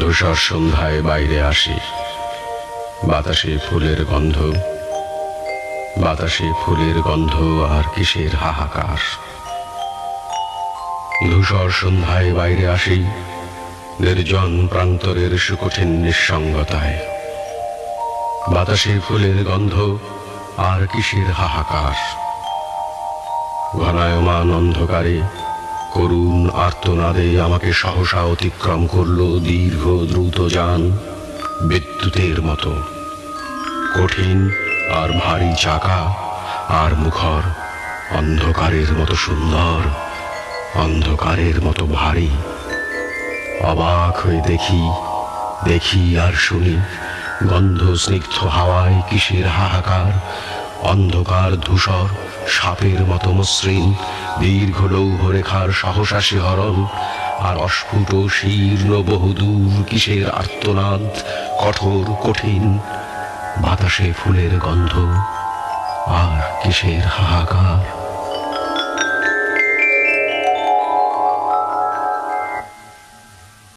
ধূসর সন্ধ্যায় বাইরে আসি। বাতাসে ফুলের গন্ধ। বাতাসে ফুলের গন্ধ আর কিসের হাহাকার? ধূসর সন্ধ্যায় বাইরে আসি, নির্জন প্রান্তরের সুকঠিন নিঃসঙ্গতায়। বাতাসে ফুলের গন্ধ আর কিসের হাহাকার? ঘনায়মান অন্ধকারে করুণ আর্তনাদে আমাকে সহসা অতিক্রম করল দীর্ঘ দ্রুত যান বিদ্যুতের মতো। কঠিন আর ভারী চাকা আর মুখর অন্ধকারের মতো সুন্দর, অন্ধকারের মতো ভারী। অবাক হয়ে দেখি দেখি আর শুনি গন্ধ স্নিগ্ধ হাওয়ায় কিসের হাহাকার, অন্ধকার ধূসর সাপের মতো মসৃণ দীর্ঘ লৌহ রেখার সহসা শিহরণ আর অস্ফুট শীর্ণ বহুদূর কিসের আর্তনাদ? কঠোর, কঠিন? বাতাসে ফুলের গন্ধ আর কিসের হাহাকার?